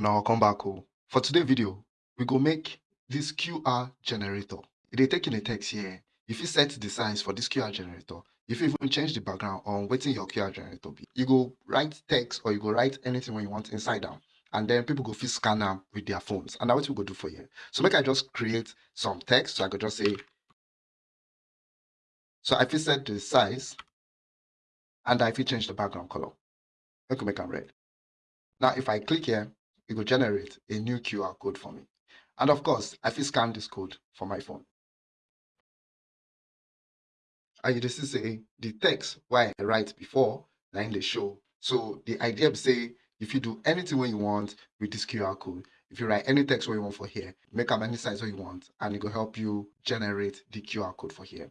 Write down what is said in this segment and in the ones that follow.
Now I'll come back oh. For today's video, we go make this QR generator. It take in a text here. If you set the size for this QR generator, if you even change the background on wetin your QR generator be, you go write text or you go write anything when you want inside am. And then people go fit scan am with their phones. And na what we go do for here. So make I just create some text. So I could just say, so I fit set the size and I fit change the background color. Make we make am red. Now if I click here, it will generate a new QR code for me. And of course, I fit scan this code for my phone. And dey see say the text wey I write before im dey show. So the idea be say if you do anything wey you want with this QR code, if you write any text wey you want for here, make am any size wey you want, and it go help you generate the QR code for here.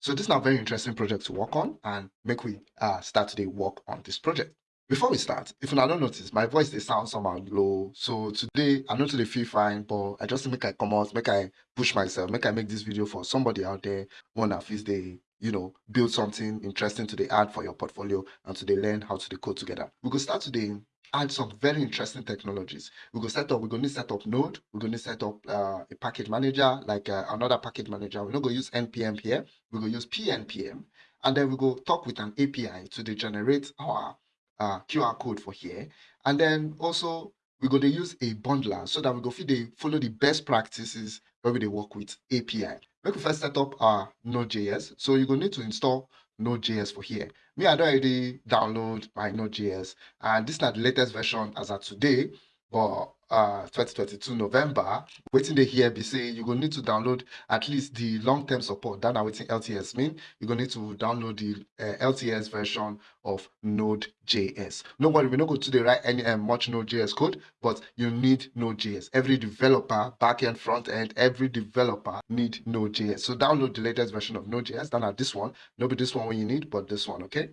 So this na very interesting project to work on and make we uh, start today work on this project. Before we start, if una don't notice, my voice dey sound somehow low. So today I no too dey feel fine, but I just make I come out, make I push myself, make I make this video for somebody out there one that feels they you know build something interesting to the add for your portfolio and to dey learn how to code together. We go start today add some very interesting technologies. We go set up, we go need set up Node, we're gonna set up uh, a package manager, like uh, another package manager. We're not to use NPM here, we go use PNPM, and then we go talk with an API to generate our uh, QR code for here. And then also we're going to use a bundler so that we go fit dey follow the best practices when we work with API. Make we first set up our Node.js. So you're going to need to install Node.js for here. Me, I don already download my Node.js, and this is not the latest version as of today, but uh 2022 November. Waiting dey here be say you go need to download at least the long-term support. That na wetin LTS mean. You go need to download the uh, LTS version of Node.js. No worry, we no go to dey write any um, much Node.js code, but you need Node.js. Every developer, backend, front end, every developer need Node.js. So download the latest version of Node.js. That na this one. No be this one when you need, but this one, okay?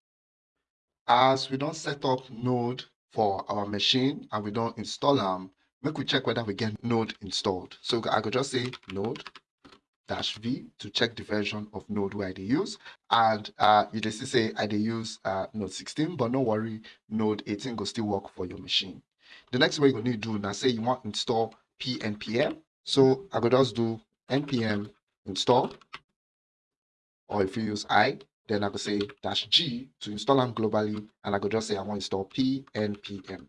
As we don't set up Node for our machine and we don't install am, make we check whether we get Node installed. So I could just say Node dash v to check the version of node i dey use. And uh you just say i dey use uh node 16 but no worry node 18 will still work for your machine. The next wey you need do na say you wan install pnpm so i could just do npm install or if you use i then i could say dash g to install them globally and i could just say i want to install pnpm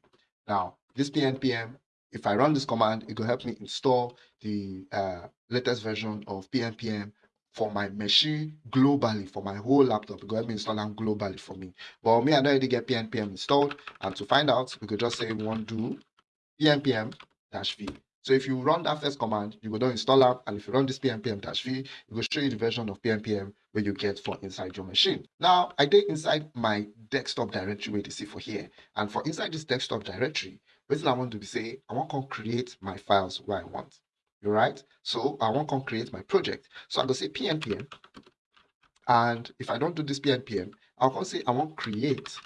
now this pnpm if I run this command, it will help me install the uh, latest version of PNPM for my machine globally, for my whole laptop. It will help me install them globally for me. But me, I don't already get PNPM installed. And to find out, we could just say to do PNPM-V. So if you run that first command, you go down install app, and if you run this PNPM-V, it will show you the version of PNPM where you get for inside your machine. Now, I did inside my desktop directory where you see for here. And for inside this desktop directory, wetin i want to be say i want to create my files where i want. You right? So i want to create my project. So i go say pnpm and if i don't do this pnpm i'll come say i wan create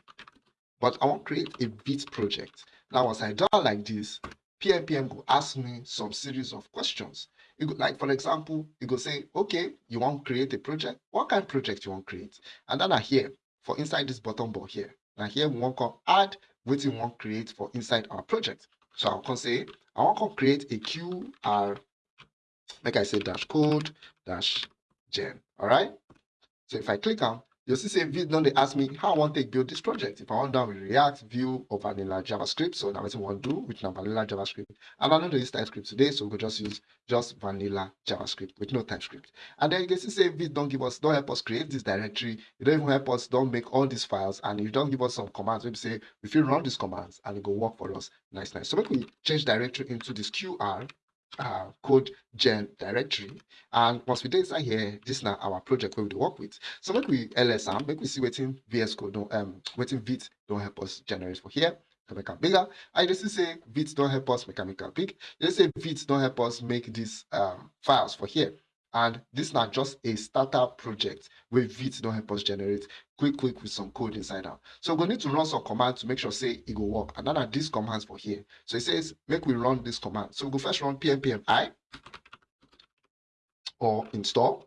but i wan create a Vite project. Now once i do am like this pnpm go ask me some series of questions. You go like for example you go say okay you wan create a project? What kind of project you wan create? And then I here for inside this bottom bar here na here we wan come add wetin we wan create for inside our project. So I'll come say, I want to create a QR, like I say, dash code, dash gen. All right. So if I click on, you'll see say now they ask me how I want to build this project. If I want down with React, Vue, or vanilla JavaScript. So now want to do, with vanilla JavaScript. And I don't use TypeScript today, so we'll just use just vanilla JavaScript with no TypeScript. And then you can see say Vite don't give us, don't help us create this directory. You don't even help us, don't make all these files, and you don't give us some commands. We say if you run these commands and it go work for us. Nice, nice. So make we change directory into this QR uh, code gen directory. And once we do inside here this now our project where we work with. So make we ls am make we see wetin vs code don um wetin don't help us generate for here to make am bigger i just say Vite don't help us make am big. You say don't help us make these um files for here and this is not just a startup project where Vite don't help us generate quick, quick with some code inside out. So we need to run some commands to make sure say it will work. And then are these commands for here. So it says make we run this command. So we go first run pnpm i or install.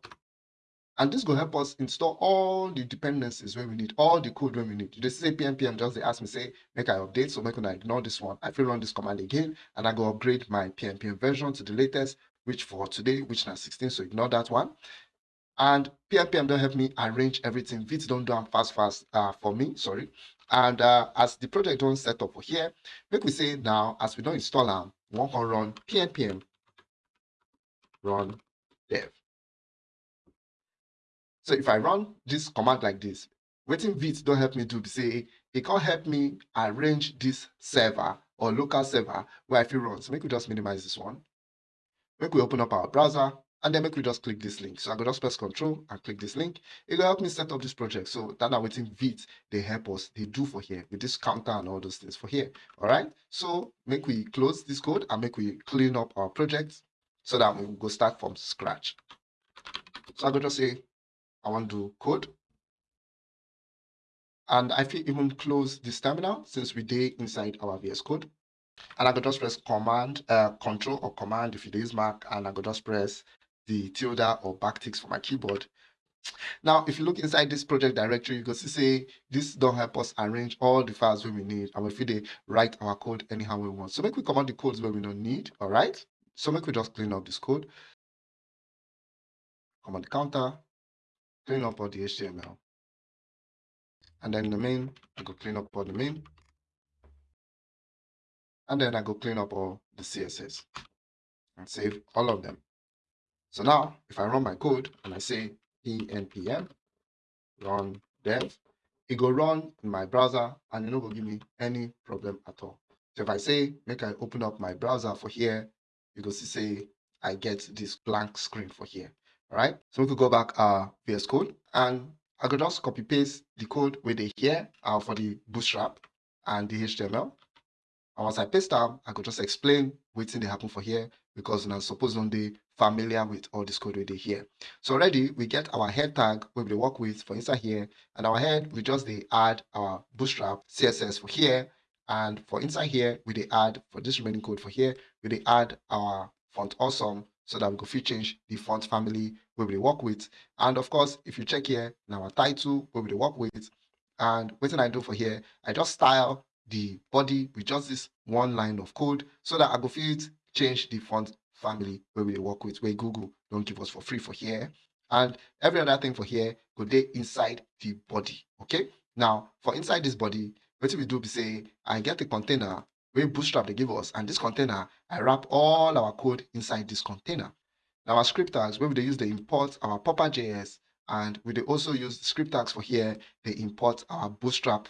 and this will help us install all the dependencies where we need all the code when we need you say pnpm just they ask me say make i update so make I ignore this one i will run this command again and i go upgrade my pnpm version to the latest which for today which now 16 so ignore that one and pnpm don't help me arrange everything vite don't do them fast fast uh, for me sorry and uh, as the project don't set up for here make we say now as we don't install them want to run pnpm run dev so if I run this command like this, waiting Vite don't help me do say it can't help me arrange this server or local server where I feel run. So make we just minimize this one. Make we open up our browser and then make we just click this link. So I go just press control and click this link. It will help me set up this project. So that now waiting Vite, they help us, they do for here with this counter and all those things for here. All right. So make we close this code and make we clean up our project so that we go start from scratch. So I go just say I want to code. And I feel even close this terminal since we did inside our VS Code. And I could just press Command, uh, Control or Command if you use Mac, and I could just press the tilde or backticks for my keyboard. Now, if you look inside this project directory, you can see say this don't help us arrange all the files we need, and we write our code anyhow we want. So make we command the codes where we don't need, all right? So make we just clean up this code. Command the counter, clean up all the HTML. And then the main, I go clean up all the main. And then I go clean up all the CSS and save all of them. So now, if I run my code and I say pnpm run dev, it go run in my browser and it no go give me any problem at all. So if I say, make I open up my browser for here, you go see say I get this blank screen for here. All right. So we could go back uh VS Code and I could just copy paste the code where they here uh, for the bootstrap and the HTML. And once I paste them, I could just explain what's they happen for here because now suppose on they familiar with all this code they here. So already we get our head tag we work with for inside here and our head we just they add our bootstrap CSS for here and for inside here we they add for this remaining code for here we they add our font awesome so that we go fit change the font family we work with. And of course, if you check here now our title we work with, and what I do for here, I just style the body with just this one line of code so that I go fit change the font family where we work with, where Google don't give us for free for here. And every other thing for here go there inside the body. Okay. Now for inside this body, what we do be say I get a container wey bootstrap they give us and this container i wrap all our code inside this container now our script tags where we use the import our popper.js and we also use script tags for here they import our bootstrap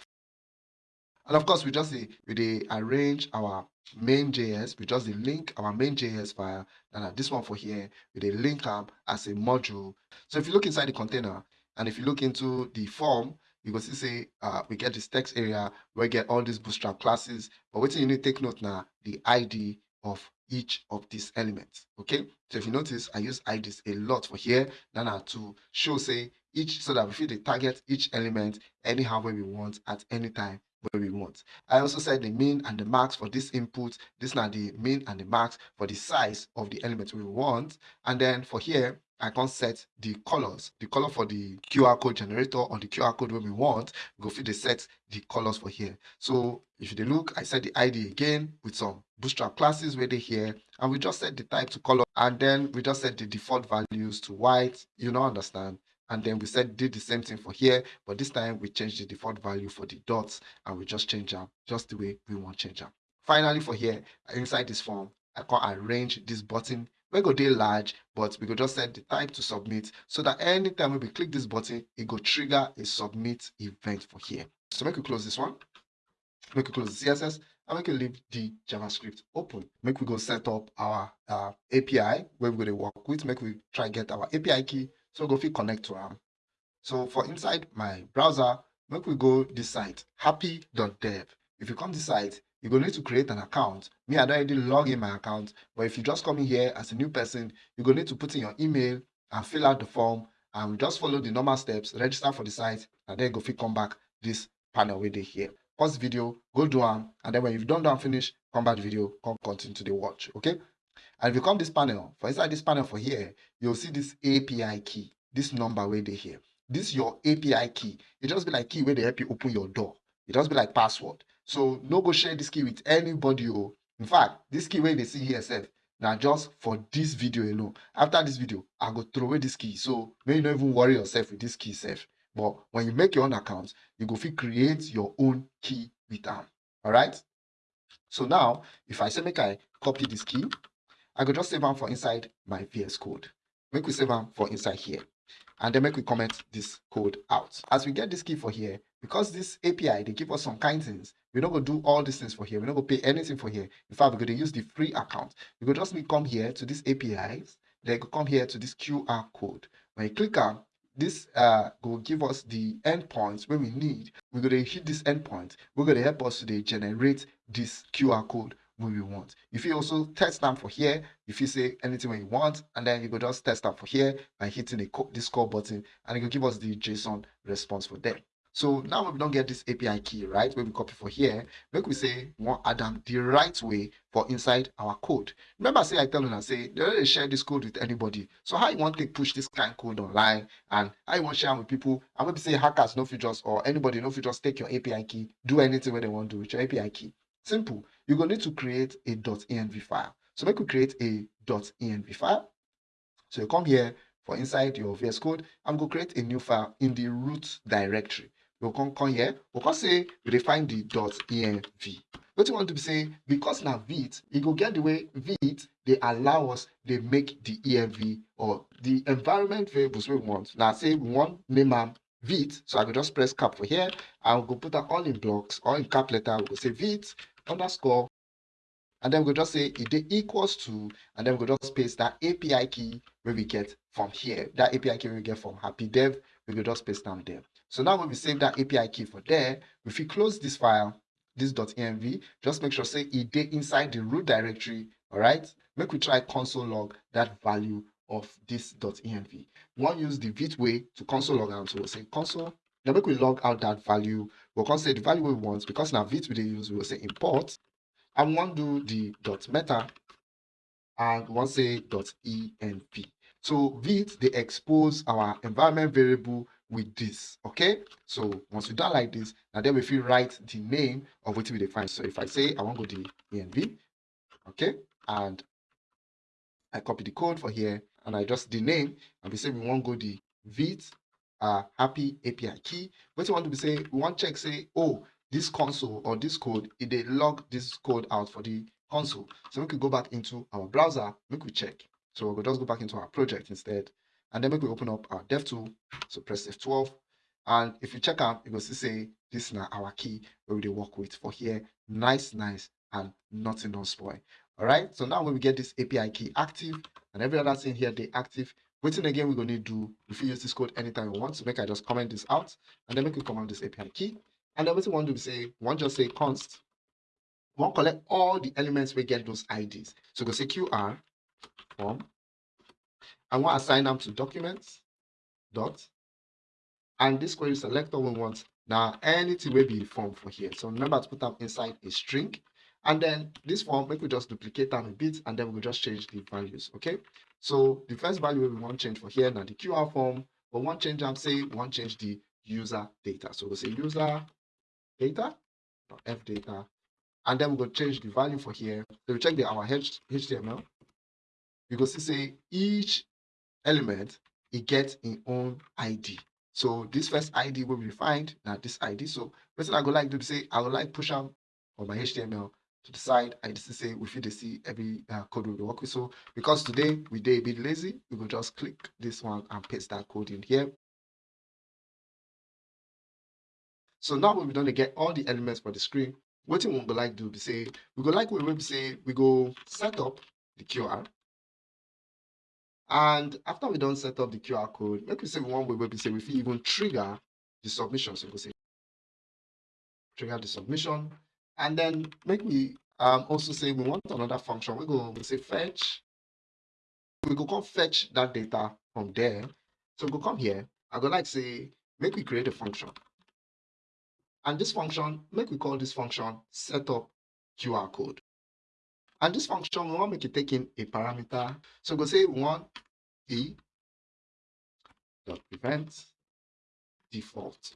and of course we just we they arrange our main js we just link our main js file and this one for here. We they link up as a module. So if you look inside the container and if you look into the form you go see say uh, we get this text area we get all these bootstrap classes. But what you need to take note now the id of each of these elements okay? So if you notice i use ids a lot for here. Now to show say each so that we fit the target each element anyhow where we want at any time where we want i also set the mean and the max for this input this now the mean and the max for the size of the element we want and then for here I can set the colors, the color for the QR code generator or the QR code when we want, go fit the set the colors for here. So if you look, I set the ID again with some bootstrap classes where they here, and we just set the type to color, and then we just set the default values to white, you know, understand? And then we said did the same thing for here, but this time we changed the default value for the dots and we just change them just the way we want change them. Finally for here, inside this form, I can arrange this button. We go dey large but we go just set the type to submit so that anytime we click this button it go trigger a submit event for here. So make we close this one make we close the css and make we leave the javascript open. Make we go set up our uh, api where we're going to work with make we try get our api key so go fit connect to am so for inside my browser make we go this site happy.dev if you come this site you're going need to create an account. Me, I don't already log in my account, but if you just come in here as a new person, you're going need to put in your email and fill out the form and just follow the normal steps, register for the site, and then go fit come back this panel where they here. Pause the video, go do them, and then when you've done that finish, come back the video, come continue to the watch, okay? And if you come this panel, for inside this panel for here, you'll see this API key. this number where they here. This is your API key. It just be like key where they help you open your door. It just be like password. So no go share this key with anybody. Oh. In fact, this key where they see here self, now just for this video alone. After this video, I go throw away this key. So may you not even worry yourself with this key self. But when you make your own account, you go fit create your own key with them. All right. So now, if I say make I copy this key, I could just save them for inside my VS Code. Make we save them for inside here. And then make we comment this code out. As we get this key for here, because this API, they give us some kind things, we're not going to do all these things for here. We're not going to pay anything for here. In fact, we're going to use the free account. You could just come here to this APIs, then you come here to this QR code. When you click on this uh will give us the endpoints where we need. We're going to hit this endpoint. We're going to help us to generate this QR code when we want. If you also test them for here, if you say anything when you want, and then you go just test them for here by hitting the this call button, and it will give us the JSON response for them. So now we don't get this API key, right? When we copy for here, make we say we want them the right way for inside our code. Remember, say I tell you and say they don't share this code with anybody. So how you want to push this kind of code online and how you want to share with people? And maybe say hackers, no features, or anybody, no features, take your API key, do anything where they want to do with your API key. Simple. You're going to need to create a .env file. So make we create a .env file. So you come here for inside your VS Code. Going to create a new file in the root directory we'll come, come here, we'll come say we define the env. What you want to be say because now vit, you go get the way vit they allow us they make the env or the environment variables we want. Now say we want name Vite, so I will just press cap for here. I'll go put that all in blocks or in cap letter. We'll say VITE underscore and then we'll just say it equals to and then we'll just paste that api key where we get from here that api key we get from happi dev we will just paste down there so now when we save that API key for there, if we close this file, this .env, just make sure say it inside the root directory, all right? Make we try console log that value of this .env. We want to use the Vite way to console log out. So we'll say console. Now make we log out that value. We'll say the value we want because now Vite we they use, we will say import. And to do the dot meta and to say dot env. So Vite they expose our environment variable with this okay so once we done like this now then if we write the name of what we define so if i say i want to go the env okay and i copy the code for here and i just the name and we say we want go the Vite uh happy api key. What you want to be say we want check say oh this console or this code it they log this code out for the console. So we could go back into our browser we could check. So we'll just go back into our project instead. And then we open up our dev tool. So press f12 and if you check out you will see say this is our key where we work with for here. Nice nice and nothing don't spoil. All right so now when we get this api key active and every other thing here they active. Waiting again we're going to do if you use this code anytime you want. So make i just comment this out. And then make we command this api key. And then what we want to say one just say const. One collect all the elements we get those ids so go say qr form. I want to assign them to documents, dot, and this query selector we want. Now anything will be form for here. So remember to put them inside a string. And then this form, we just duplicate them a bit and then we'll just change the values. Okay. So the first value we want to change for here now the QR form, but one change I'm saying to change the user data. So we'll say user data, f data, and then we'll change the value for here. So we check the our HTML. You can see say each element it gets its own id so this first id will be defined now this id so person i go like to say i would like push them on my html to the side i just say we fit see every uh, code we work with so because today we did a bit lazy we will just click this one and paste that code in here so now when we done to get all the elements for the screen what we go like do be say we go like we will say we go set up the qr and after we don't set up the QR code, make we say one way we say we even trigger the submission. So we say trigger the submission. And then make me um, also say we want another function. We go we say fetch. We go come fetch that data from there. So we go come here. I go like say make we create a function. And this function, make we call this function setup QR code. And this function, we want to make it take in a parameter. So go say we want e dot prevent default.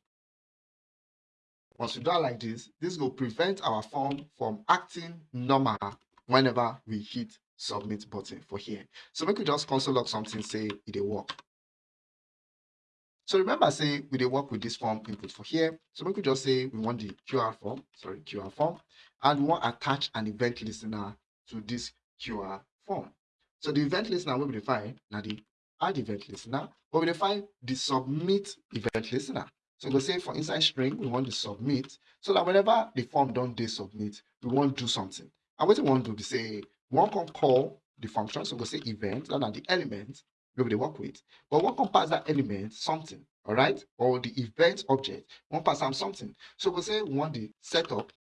Once we do like this, this will prevent our form from acting normal whenever we hit submit button for here. So we just console log something, say it will work. So remember, say we dey work with this form input for here. So we just say we want the QR form, sorry, QR form, and we want to attach an event listener to this QR form. So the event listener will be defined now the add event listener, but we define the submit event listener. So we say for inside string, we want to submit so that whenever the form don't they submit, we want to do something. And what we want to do is say we want to call the function. So we say event, are the element we they work with. But we can pass that element something, all right? Or the event object, we pass them something. So we say we want the setup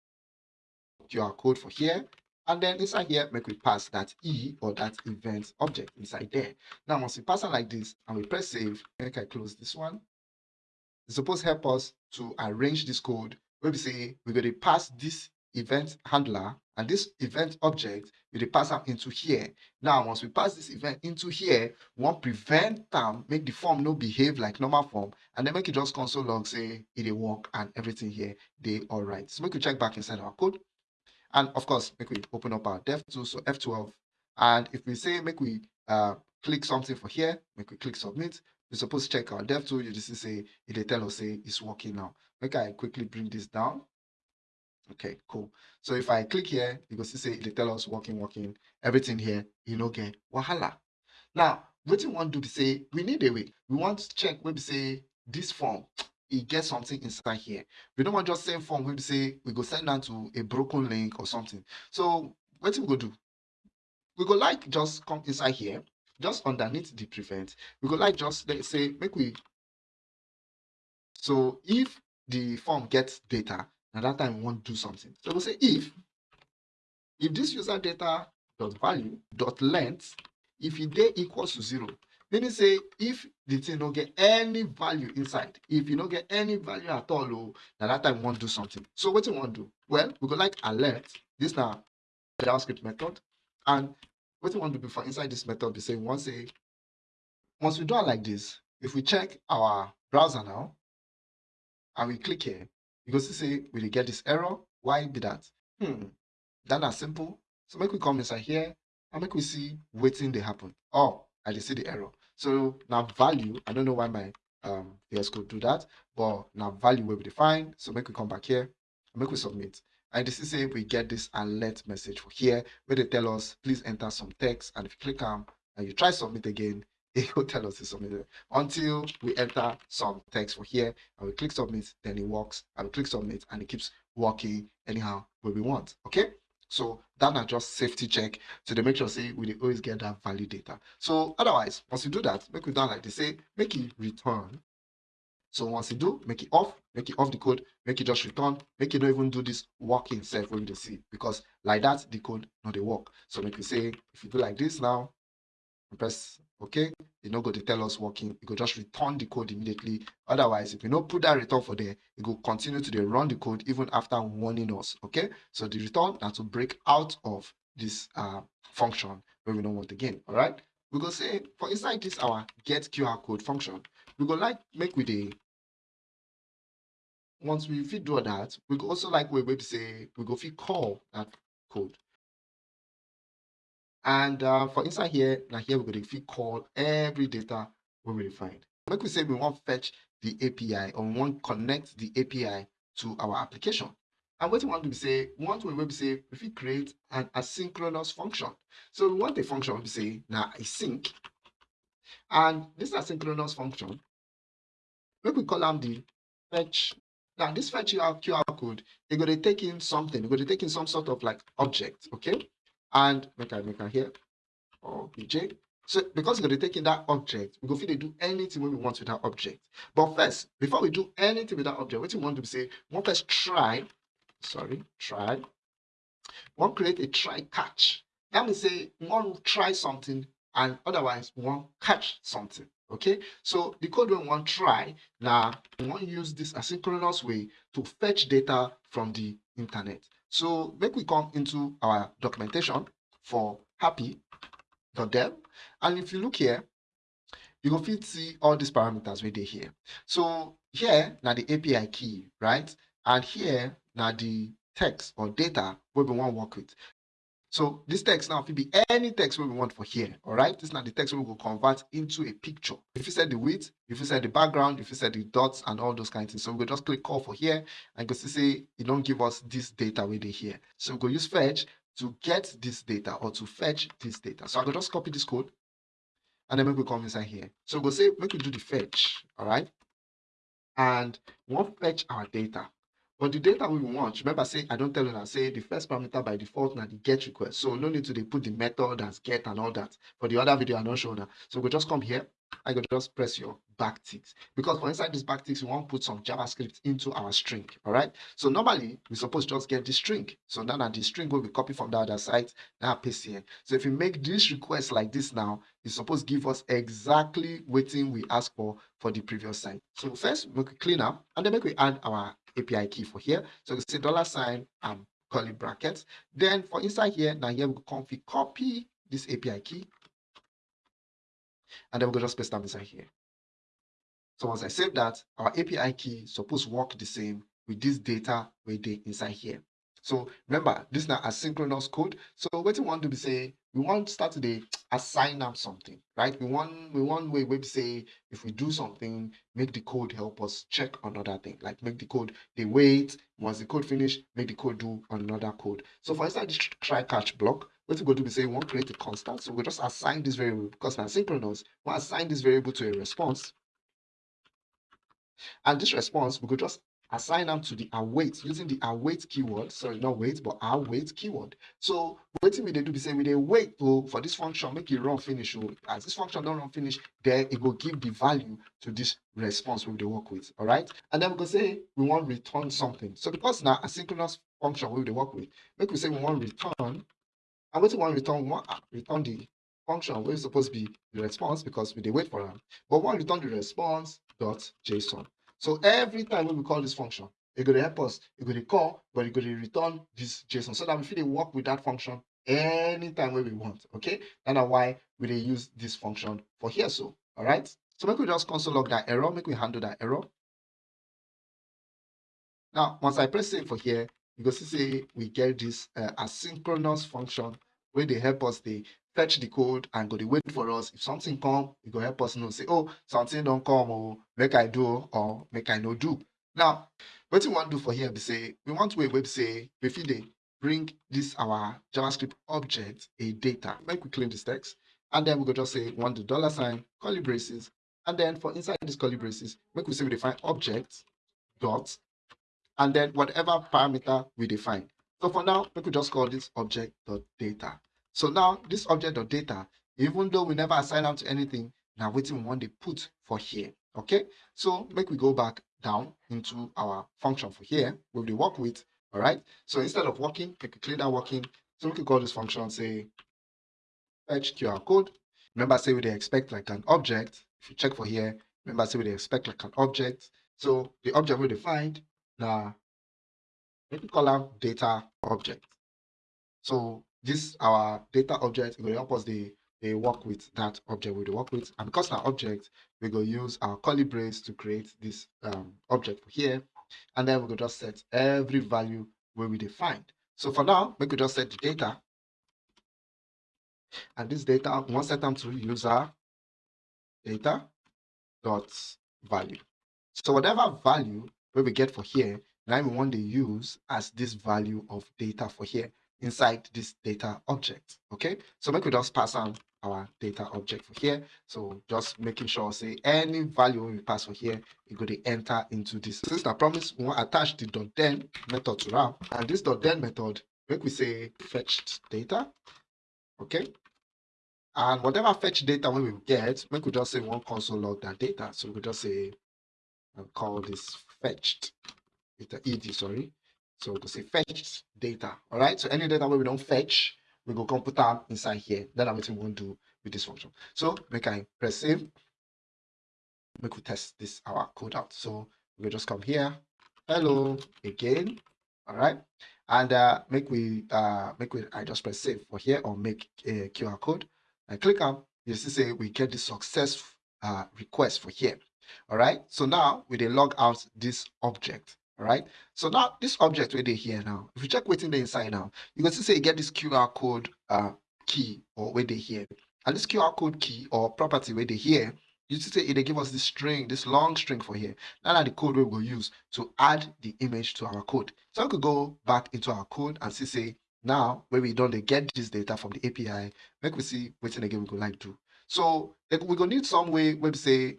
QR code for here. And then inside here, make we pass that E or that event object inside there. Now, once we pass it like this and we press save, I close this one. It's supposed to help us to arrange this code where we say we're going to pass this event handler and this event object we pass them into here. Now once we pass this event into here we want prevent them make the form no behave like normal form and then make it just console log say it will work and everything here they all right so make we check back inside our code. And of course make we open up our dev tool so f12 and if we say make we uh click something for here make we click submit we're supposed to check our dev tool you just say it will tell us say it's working now make i quickly bring this down Okay, cool. So if I click here, you can see say tell us working, working, everything here, you know, get wahala. Now, what you want to do say we need a way. We want to check We say this form, it gets something inside here. We don't want just same form We say we go send down to a broken link or something. So what we go do? We go like just come inside here, just underneath the prevent. We go like just let's say make we so if the form gets data, now that time we want do something. So we'll say if if this user data dot value dot length if it day equals to zero, meaning say if the thing don't get any value inside, if you don't get any value at all, oh, now that time we want do something. So what do you want to do? Well, we go like alert. This now JavaScript method, and what we want to do before inside this method, we say once a once we do it like this, if we check our browser now and we click here, you say we get this error. Why be that? Hmm. That not simple. So make we come inside here and make we see waiting they happen. Oh, I just see the error. So now value, I don't know why my um VS Code do that, but now value will be defined. So make we come back here and make we submit. And this is say we get this alert message for here where they tell us please enter some text. And if you click on and you try submit again, it will tell us to submit until we enter some text for here and we click submit then it works. And we click submit and it keeps working anyhow where we want. Okay? So that not just safety check. So they make sure say we always get that valid data. So otherwise once you do that make it down like they say make it return so once you do make it off make it off the code make it just return make it not even do this working itself when you see because like that the code not they work. So make you say if you do like this now press okay e no go to tell us working you go just return the code immediately. Otherwise if you no put that return for there it go continue to run the code even after warning us okay? So the return that will break out of this uh, function wey we don't want again all right we go say for inside this our get qr code function we go like make with dey once we fit do that we go also like we wey be say we go fit call that code and uh, for inside here, now here we're going to call every data we will find. Make we say we want fetch the API or we want connect the API to our application. And what we want to say, we want say if we create an asynchronous function. So we want a function to say now async. And this asynchronous function, make we call them the fetch. Now this fetch QR code, you're going to take in something, you're going to take in some sort of like object, okay? and make I make I here or BJ. So because we're going to take in that object, we go fit do anything we want with that object. But first, before we do anything with that object, what we want to say, want first try, sorry, try. Want create a try catch. That means say to try something and otherwise want catch something. Okay, so the code we want try now we want to use this asynchronous way to fetch data from the internet. So make we come into our documentation for happi.dev. And if you look here, you go fit see all these parameters we dey here so here now the api key right and here now the text or data we we wan work with so this text now fit be any text we want for here all right? This na the text we go convert into a picture. If you set the width if you set the background if you set the dots and all those kind of things. So we go just click call for here and go see say e don give us this data dey here. So we go use fetch to get this data or to fetch this data. So i go just copy this code and then we come inside here. So we go say we we do the fetch all right? And we'll fetch our data but the data we want, remember say I don't tell you that say the first parameter by default now the get request. So no need to they put the method as get and all that. For the other video, I don't show that. So we just come here. I go just press your backticks because for inside this backticks, we want to put some JavaScript into our string. All right. So normally we suppose just get the string. So now that the string will be copied from the other side, now paste here. So if you make this request like this now, it's supposed to give us exactly waiting we ask for for the previous side. So first we clean up and then make we add our API key for here. So you say dollar sign and curly brackets. Then for inside here, now here we go copy this API key. And then we go just paste them inside here. So once I save that, our API key supposed work the same with this data we did inside here. So remember, this is not asynchronous code. So what you want to be say, we want to start today assign up something, right? We want we want we say if we do something, make the code help us check another thing, like make the code they wait. Once the code finish, make the code do another code. So for instance, this try catch block, What we going to be saying we want create a constant. So we just assign this variable because now synchronous, we assign this variable to a response. And this response, we could just assign them to the await using the await keyword sorry not wait but await keyword. So waiting we they do be say we they wait to, for this function make it run finish oh. as this function don't run finish then it will give the value to this response we they work with all right and then we go say we want return something. So because now asynchronous function we they work with make we say we want return and what we want return we want ah, return the function where it's supposed to be the response because we they wait for them but we want return the response dot json so every time when we call this function, it's going to help us, it's going to call, but it's going to return this JSON so that we feel work with that function anytime when we want. Okay, and that's why we use this function for here. So, all right. So make we just console log that error, make we handle that error. Now, once I press save for here, you can see we get this uh, asynchronous function where they help us they fetch the code and go to wait for us. If something come, it go help us know, say, oh, something don't come, or make I do, oh, or make I no do. Now, what we want to do for here, we say, we want to wait, we say, before they bring this our JavaScript object a data. Make we clean this text, and then we go just say, want the dollar sign, curly braces, and then for inside this curly braces, make we say we define object dot, and then whatever parameter we define. So for now, we could just call this object dot data. So now this object of data, even though we never assign them to anything, now waiting want to put for here. Okay, so make we go back down into our function for here where we work with. All right. So instead of working, we can clear that working. So we can call this function say fetch QR code. Remember, say we they expect like an object. If you check for here, remember say we they expect like an object. So the object we defined now, we can call them data object. So this our data object will help us the they work with that object. We work with and because our object we go use our curly brace to create this um, object here. And then we go just set every value where we defined. So for now we could just set the data. And this data want set them to user data dot value. So whatever value we get for here now we want to use as this value of data for here inside this data object. Okay, so make we just pass on our data object for here. So just making sure say any value we pass for here, it go to enter into this. Since I promise we want attach the dot then method to RAM, and this dot then method, make we say fetched data. Okay. And whatever fetch data we will get, make we just say one console log that data. So we could just say and call this fetched. It's ed, sorry. So we go say fetch data. All right. So any data where we don't fetch, we go come put them inside here. Then what we want to do with this function. So make I press save. We test this our code out. So we just come here. Hello again. All right. And uh, make we uh make we I just press save for here or make a QR code. I click on you see say we get the success uh, request for here. All right. So now we dey log out this object. Right. So now this object where they here now, if you check what's in the inside now, you can see say you get this QR code uh, key or where they here. And this QR code key or property where they here, you see say they give us this string, this long string for here. Now that the code we will use to add the image to our code. So we could go back into our code and see say now where we don't get this data from the API, make we see what's again we go like do. So we're gonna need some way where we say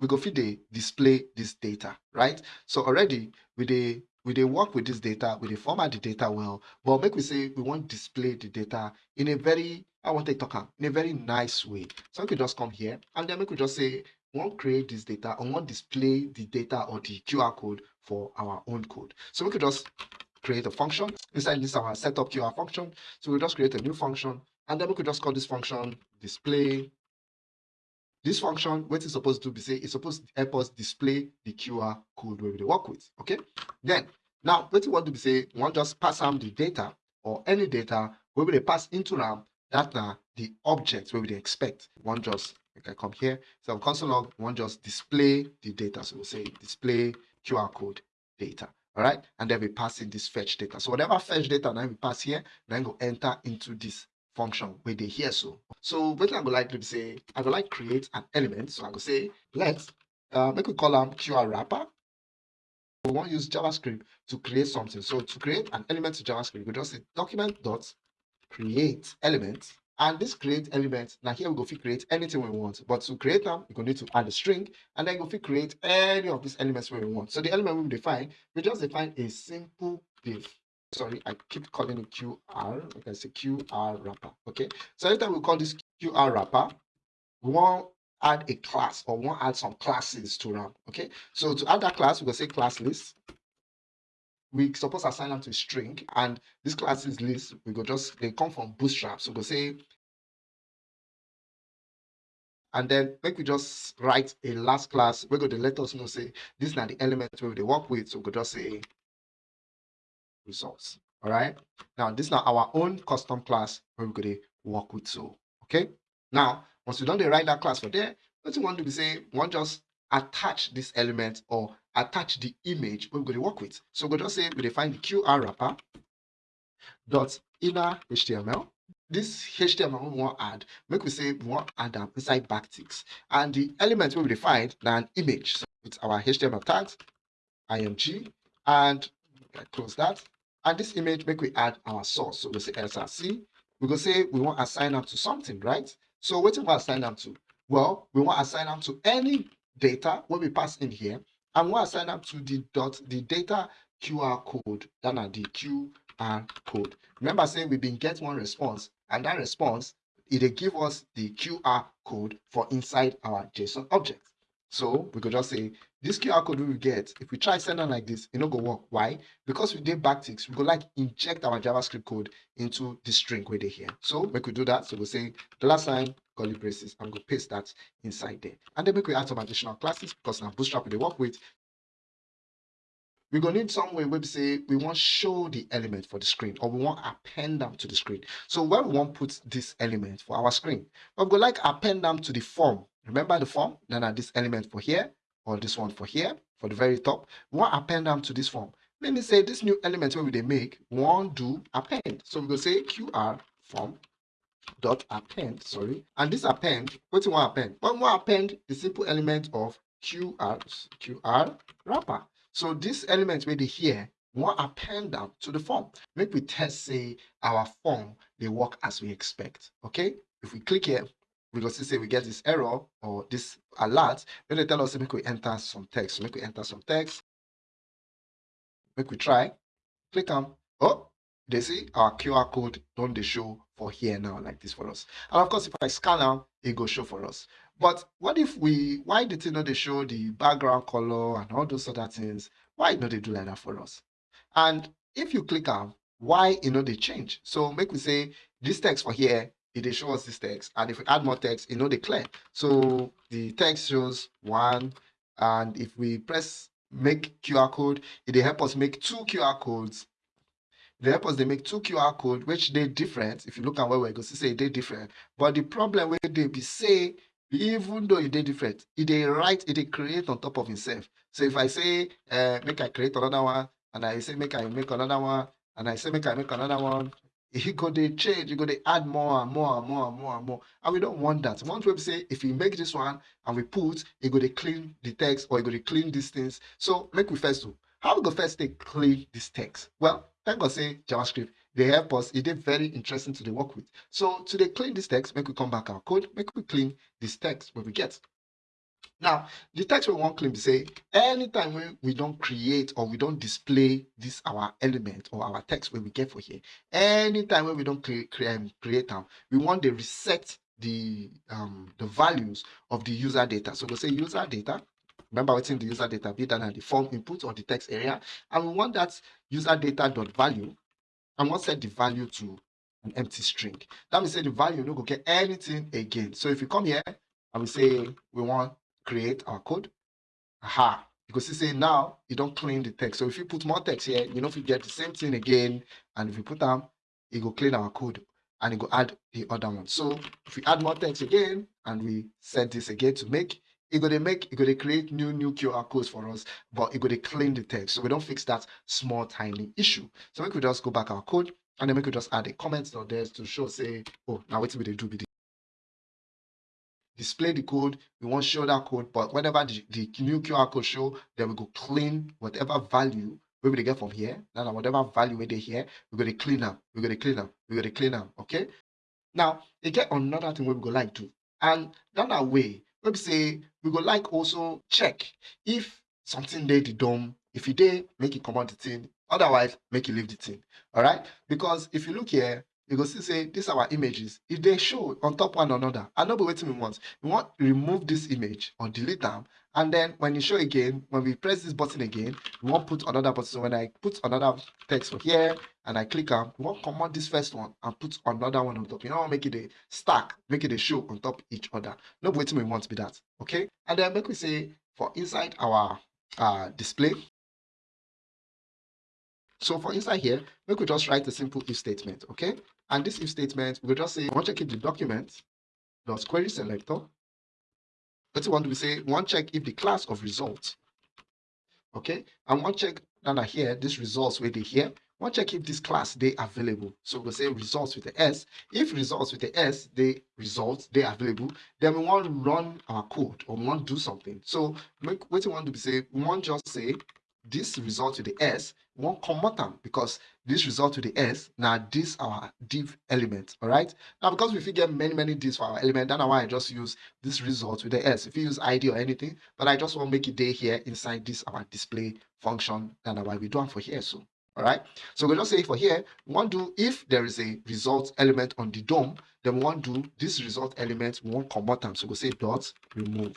we go feed the display this data, right? So already we the we they work with this data, we they format the data well, but make we say we want display the data in a very I want to talk in a very nice way. So we could just come here and then we could just say we want create this data and want display the data or the QR code for our own code. So we could just create a function inside this our setup QR function. So we'll just create a new function and then we could just call this function display this function, what it's supposed to be say, it's supposed to help us display the QR code where we work with. Okay. Then now what you want to be say, we want just pass them the data or any data where we pass into RAM that the objects where we expect. One just okay, come here. So console log, one just display the data. So we'll say display QR code data. All right, and then we pass in this fetch data. So whatever fetch data now we pass here, then go enter into this function where they hear so. So what I would like to say, I would like create an element. So I go say, let's uh, make call them QR wrapper. We want to use JavaScript to create something. So to create an element to JavaScript, we just say document dot create element. And this create element, now here we go to create anything we want. But to create them, we're going to need to add a string and then go to create any of these elements where we want. So the element we define, we just define a simple div sorry, I keep calling it QR, like I say QR wrapper. Okay. So anytime we call this QR wrapper, we want add a class or want add some classes to RAM. Okay. So to add that class, we will say class list. We suppose assign them to string, and this classes list we go just they come from Bootstrap. So we will say and then make we just write a last class we're going to let us know say this is not the elements where they work with so we could just say results. All right. Now, this is now our own custom class where we're going to work with. So, okay. Now, once you don't write that class for there, what you want to be say, want just attach this element or attach the image we're going to work with. So we'll just say we define the QR wrapper dot inner HTML. This HTML we want add, make we say we want add them inside backticks. And the element we will define an image. So with our HTML tags, img, and close that. And this image, make we add our source. So we say src. We go say we want assign them to something, right? So what do we assign them to? Well, we want assign them to any data when we pass in here, and we want assign them to the dot the data QR code, are the QR code. Remember saying we've been get one response, and that response it give us the QR code for inside our JSON object. So we could just say this QR code we get, if we try send like this, it not go work. Why? Because we did backticks, we go like inject our JavaScript code into the string where they here. So we could do that. So we'll say dollar sign curly braces and go paste that inside there. And then we could add some additional classes because now Bootstrap they work with. We're gonna need some way where we say we want show the element for the screen or we want append them to the screen. So where we want put this element for our screen, we're gonna like append them to the form Remember the form? Then add this element for here, or this one for here, for the very top. We want append them to this form. Let me say this new element where they make, one do append. So we go say QR form dot append, sorry. And this append, what do you want append? We want append the simple element of QR, QR wrapper. So this element where they here, want append them to the form. Make we test say our form, they work as we expect. Okay? If we click here, because say we get this error or this alert, then they tell us make we enter some text. So make we enter some text. Make we try. Click on. Oh, they see our QR code don't they show for here now like this for us. And of course, if I scan now, it go show for us. But what if we, why did it not they show the background color and all those other things? Why not they do like that for us? And if you click on, why you know they change? So make we say this text for here it shows this text. And if we add more text, it know they clear. So the text shows one. And if we press make QR code, it will help us make two QR codes. They help us they make two QR code, which they different. If you look at where we go, see say they different. But the problem where they be say even though e dey different it dey write it dey create on top of himself so if i say uh, make i create another one and i say make i make another one and i say make i make another one e go dey change e go dey add more and more and more and more and more. And we don't want that. We want to say if we make this one and we put e go dey clean the text or e go dey clean these things. So make we first do. How we go first take clean this text? Well thank god say javascript dey help us. E dey very interesting to dey work with. So to dey clean this text make we come back our code make we clean this text wey we get now the text we wan clean be say anytime wey we don create or we don display this our element or our text wey we get for here anytime wey we don create create am we wan dey reset the um the values of the user data. So we say user data remember wetin the user data be that na the form input or the text area and we want that user data dot value and wan set the value to an empty string. That means say the value no go get anything again. So if you come here and we say we wan create our code? Aha you go see say now you don't clean the text. So if you put more text here you know if you get the same thing again and if you put them, e go clean our code and e go add the other one. So if we add more text again and we set this again to make e gonna make e gonna create new new qr codes for us but e go dey clean the text. So we don't fix that small tiny issue. So we could just go back our code and then we could just add a comment down there to show say oh now wetin we dey do be display the code we wan show that code but whenever the, the new qr code show then we go clean whatever value wey we dey get from here now whatever value wey dey here we go to clean up. we go to clean up. we go to clean up. okay now get another thing we go like to. and that way we say we go like also check if something dey the dom if e dey make e comot the thing otherwise make e leave the thing all right because if you look here you go see say this our images. E dey show on top one another no be wetin we want. We want remove this image or delete am. And then when e show again when we press this button again we wan put another button. So when i put another text here and i click am we wan comot this first one and put another one on top. You no wan make e dey stack make e dey show on top each other. No wetin we want be that okay? And then make we say for inside our uh display so for inside here, we could just write a simple if statement, okay? And this if statement, we will just say, want to check if the document dot query selector. To say, we want to check if the class of results, okay? And one check down here, this results where they here. One check if this class they available. So we'll say results with the S. If results with the S, they results they available, then we want to run our code or we want to do something. So what we want to be say, we want just say this result to the s won't comot am because this result to the s now this our div element all right now because we get many many divs for our element that's why i just use this result with the s. If you use id or anything but i just want to make it day here inside this our display function that's why we do it for here so all right so we just say for here we want to do if there is a result element on the dom then we want to do this result element we want comot am so we'll say dot remove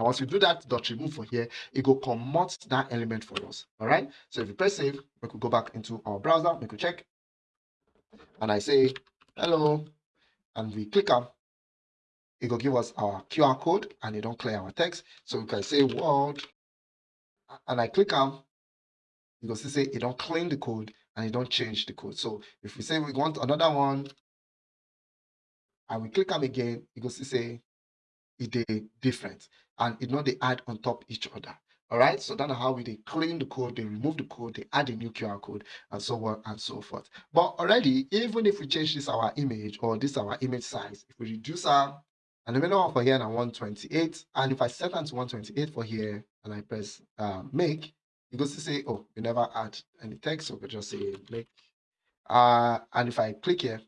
and once you do that dot remove for here, it will comot that element for us. All right. So if you press save, we could go back into our browser, we could check. And I say hello, and we click on it will give us our QR code and it don't clear our text. So we can say world and I click on you can see say it don't clean the code and it don't change the code. So if we say we want another one and we click on again, you can see say it is different and it not they add on top each other. All right, so that's how we they clean the code, they remove the code, they add a new QR code, and so on and so forth. But already, even if we change this our image or this our image size, if we reduce our and the minimum for here now 128, and if I set that to 128 for here and I press uh, make, it goes to say, oh, we never add any text, so we just say make. Uh, and if I click here,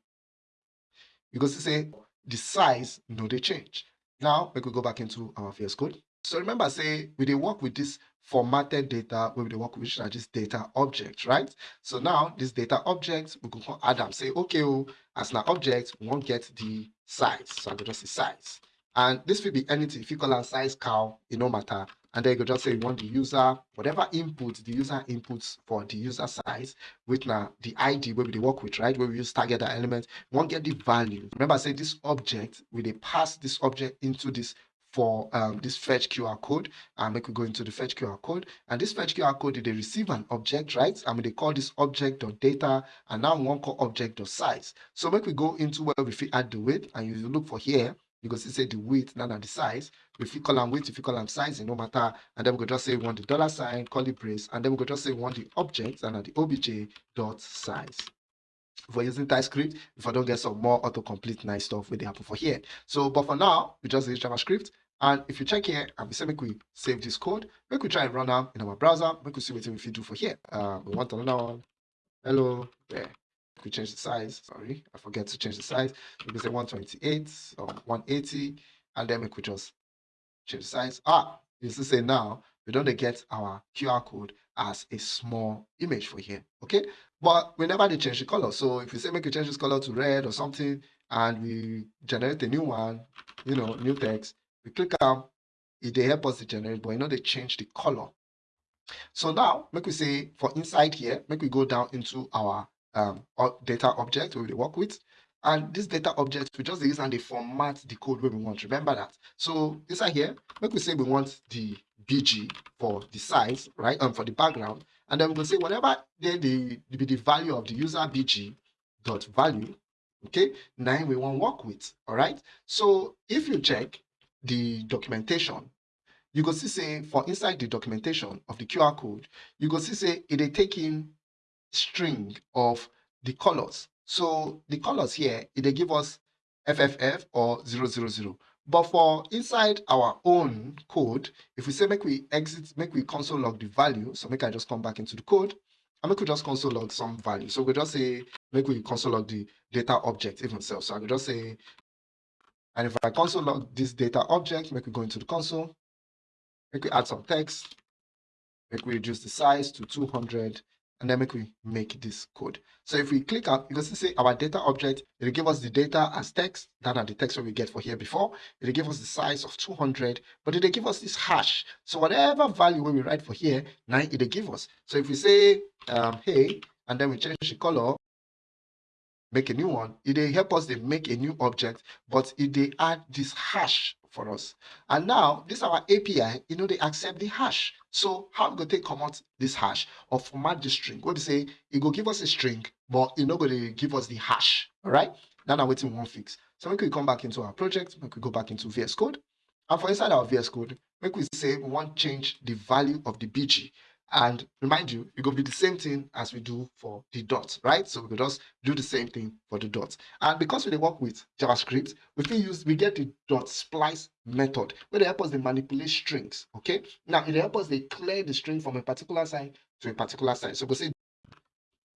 it goes to say the size, no, they change. Now, we could go back into our VS Code. So remember, say, we did work with this formatted data, we will work with this data object, right? So now, this data object, we could add them, say, okay, oh, as an object, we won't get the size. So I could just say size. And this will be anything. If you call a size cow, it no matter. And then you could just say you want the user, whatever input the user inputs for the user size, with now the ID where we work with, right? Where we use target element, won't get the value. Remember, I say this object, we they pass this object into this for um, this fetch QR code and make we go into the fetch QR code and this fetch QR code they receive an object right I mean they call this object or data and now one call object or size so make we go into where we fit add the width and you look for here go see say the width now the size. If you call them width, if you call them size, no matter. And then we go just say we want the dollar sign, call curly brace, and then we go just say we want the object and the obj dot size. If using TypeScript, if I don't get some more autocomplete nice stuff, will they happen for here. So, but for now, we just use JavaScript. And if you check here, and we say make we save this code, make we try and run them in our browser, make we see what we do for here. Uh, we want another one. Hello, there we change the size. Sorry, I forget to change the size. We can say 128 or 180, and then we could just change the size. Ah, you see say now we don't get our QR code as a small image for here. Okay, but we never did change the color. So if we say make you change this color to red or something, and we generate a new one, you know, new text, we click on it they help us to generate, but you know they change the color. So now, make we say for inside here, make we go down into our um, data object we work with. And this data object, we just use and they format the code where we want. Remember that. So inside here, make we say we want the BG for the size, right? Um, for the background. And then going to say whatever then the, the, the value of the user BG dot value, okay, now we want work with, all right? So if you check the documentation, you go see say for inside the documentation of the QR code, you go see say it is taking string of the colors. So the colors here, they give us FFF or 000. But for inside our own code, if we say make we exit, make we console log the value, so make I just come back into the code, and make we just console log some value. So we just say, make we console log the data object even. So I could just say, and if I console log this data object, make we go into the console, make we add some text, make we reduce the size to 200, and then make we make this code. So if we click on, you can see say our data object, it'll give us the data as text, that are the text that we get for here before. It'll give us the size of 200, but it'll give us this hash. So whatever value we write for here, now it'll give us. So if we say, um, hey, and then we change the color, make a new one, it'll help us to make a new object, but it they add this hash for us. And now this our API, you know, they accept the hash. So how we go take comment this hash or format the string? What we say, it go give us a string, but it not going to give us the hash. All right. Now I'm waiting one fix. So we could come back into our project, we could go back into VS Code. And for inside our VS Code, make we say we want change the value of the BG. And remind you, it will be the same thing as we do for the dot, right? So we could just do the same thing for the dot. And because we work with JavaScript, we can use we get the dot splice method where they help us to manipulate strings. Okay. Now it help us they clear the string from a particular side to a particular side. So we say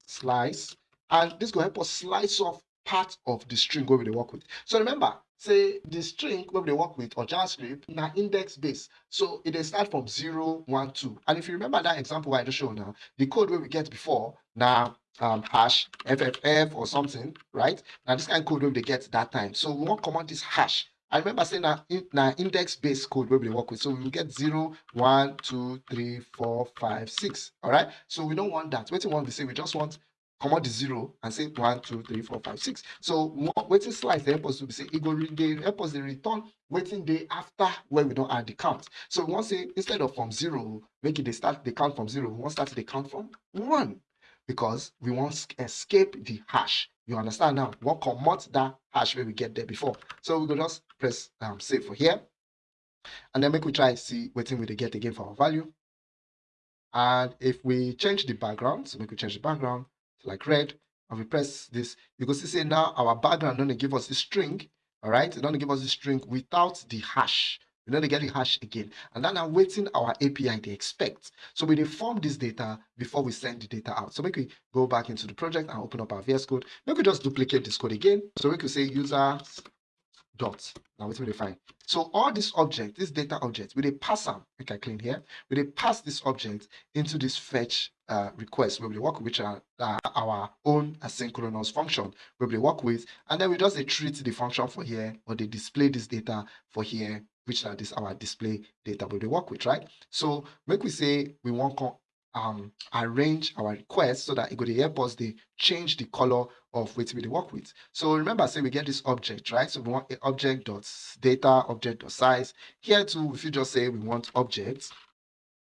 slice, and this will help us slice off part of the string where we work with. So remember, say the string where they work with or JavaScript now index base. So it is start from 0, 1, 2. And if you remember that example I just showed now, the code where we get before now um, hash FFF or something, right? Now this kind of code where they get that time. So we want command this hash. I remember saying that in, now index based code where we work with. So we will get 0, 1, 2, 3, 4, 5, 6. All right. So we don't want that. What we want to say, we just want comot the zero and say one two three four five six. So wetin slice dey help us be say e go dey help us dey return wetin dey after where we don't add the count. So we wan say instead of from zero make it dey start the count from zero we wan start dey count from one. Because we wan escape the hash. You understand now? We wan comot that hash wey we get there before. So we go just press um, save for here. And then make we try see wetin we get again for our value. And if we change the background so make we change the background like red, and we press this, you can see now our background don't give us the string, all right? It don't give us the string without the hash. We don't get the hash again. And then I'm waiting our API they expect. So we form this data before we send the data out. So make we go back into the project and open up our VS Code. Make we just duplicate this code again. So we could say user dot. Now will they find? So all this object, this data object, we they pass them, make I clean here, we they pass this object into this fetch uh, request where we work with uh, our own asynchronous function where we work with, and then we just treat the function for here or they display this data for here, which are this our display data where they work with, right? So make we say we want um, arrange our request so that it could help us they change the color of which we work with. So remember, say we get this object, right? So we want object dot data, object dot size. Here too, if you just say we want objects,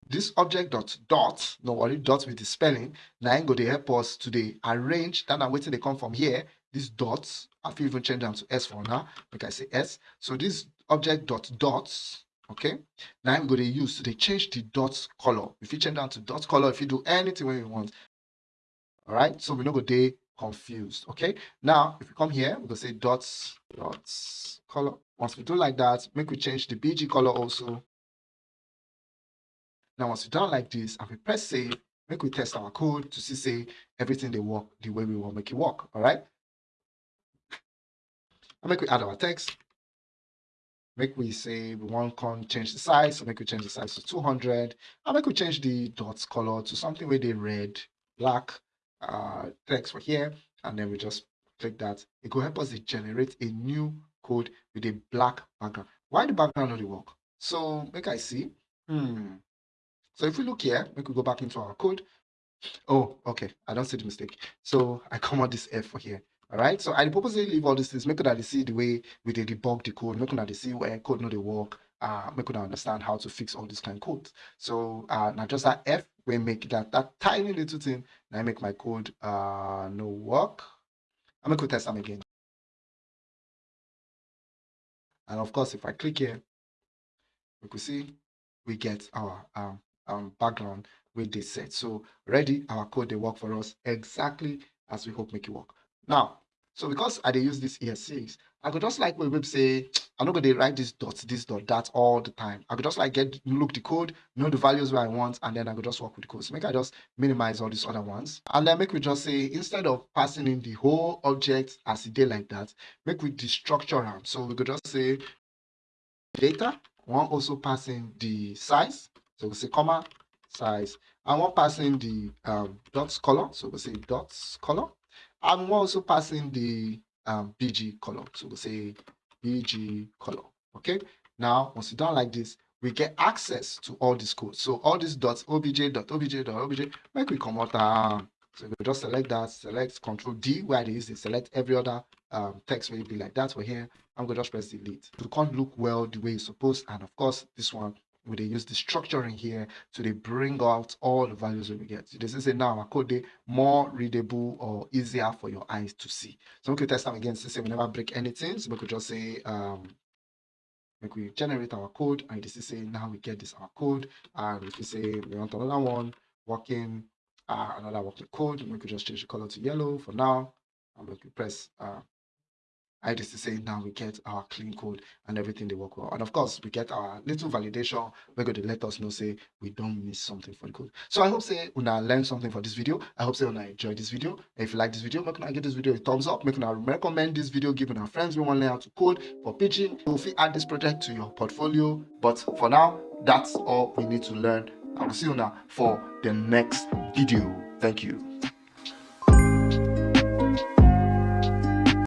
this object dot dot, no worry, dot with the spelling, now go to help us to the arrange that I'm waiting they come from here these dots i fit even change them to s for now like i say s so this object dot dots okay? Now i'm going to use they change the dots color. If you change down to dots color if you do anything when you want. All right so we're not going to be confused. Okay? Now if we come here we're going to say dots dots color. Once we do like that make we change the bg color also. Now once we done like this and we press save make we test our code to see say everything they work the way we want make it work. All right and make we add our text make we say we want to change the size so make we change the size to 200 and make we change the dots color to something where they red black uh text for here and then we just click that. It will help us to generate a new code with a black background. Why the background not work? So make i see. Hmm. So if we look here make we could go back into our code. Oh okay. I don't see the mistake. So i come out this f for here all right so i purposely leave all these things make sure that see the way we did debug the code make sure that see where code not they work uh make sure understand how to fix all these kind of codes. So uh now just that f we make that that tiny little thing now make my code uh no work. I'm gonna test them again. And of course if i click here we could see we get our um, um background with this set. So ready our code they work for us exactly as we hope make it work now, so because I dey use this ES6, I could just like web say, I'm not gonna write this dot, this dot, that all the time. I could just like get look the code, know the values where I want, and then I could just work with the code. So make I just minimize all these other ones. And then make we just say, instead of passing in the whole object as it did like that, make we destructure them. So we could just say data, one also passing the size. So we say comma size. And one passing the um, dots color. So we say dots color. I'm also passing the um, BG color. So we'll say BG color. Okay. Now, once you done like this, we get access to all these codes. So all these dots, obj, dot, obj, dot, obj, make we come out. Uh, so we just select that, select Control D where it, select every other um, text will be like that. For here, I'm gonna just press delete. It can't look well the way it's supposed, and of course, this one we they use destructuring here to they bring out all the values that we get. So this is a now code more readable or easier for your eyes to see. So we could test them again to say we never break anything. So we could just say um like we generate our code and this is saying now we get this our code and if we say we want another one working uh, another working code we could just change the color to yellow for now and we could press uh, I just say now we get our clean code and everything they work well. And of course, we get our little validation. We're going to let us know, say, we don't miss something for the code. So I hope say Una learn something for this video. I hope say Una enjoy this video. If you like this video, make sure give this video a thumbs up. Make sure recommend this video, giving our friends we want to learn how to code for Pidgin. If you add this project to your portfolio. But for now, that's all we need to learn. I will see you now for the next video. Thank you.